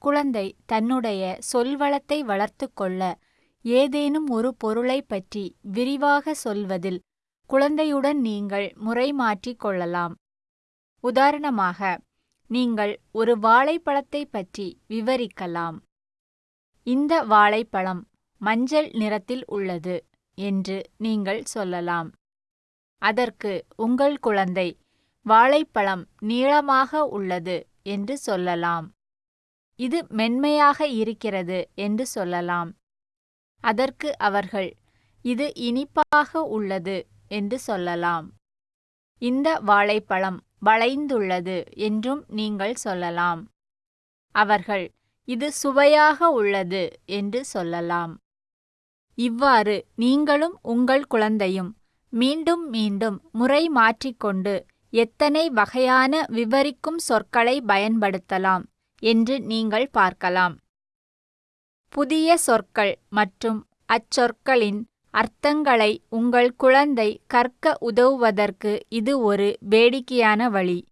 குழந்தை தன்னுடைய சொல்வளத்தை வளர்த்து கொள்ள ஏதேனும் ஒரு பொருளைப் பற்றி விரிவாக சொல்வதில் குழந்தையுடன் நீங்கள் முறை மாற்றிக் கொள்ளலாம். உதாரணமாக நீங்கள் ஒரு வாழைப்பழத்தைப் பற்றி விவரிக்கலாம். இந்த வாழைப்பழம் மஞ்சள் நிறத்தில் உள்ளது என்று நீங்கள் சொல்லலாம். அதற்கு உங்கள் குழந்தை வாழைப்பழம் நீளமாக உள்ளது என்று சொல்லலாம். இது மென்மையாக இருக்கிறது என்று சொல்லலாம். அதற்கு அவர்கள் இது இனிப்பாக உள்ளது என்று சொல்லலாம். இந்த வாழைப்பழம் வளைந்துள்ளது என்றும் நீங்கள் சொல்லலாம். அவர்கள் இது சுவையாக உள்ளது என்று சொல்லலாம். இவ்வாறு நீங்களும் உங்கள் குழந்தையும் மீண்டும் மீண்டும் முறை மாற்றிக்கொண்டு எத்தனை வகையான விவரிக்கும் சொற்களை பயன்படுத்தலாம். என்று நீங்கள் பார்க்கலாம். புதிய சொற்கள் மற்றும் அச்சொற்களின் அர்த்தங்களை உங்கள் குழந்தை கற்க உதவுவதற்கு இது ஒரு வேடிக்கையான வழி.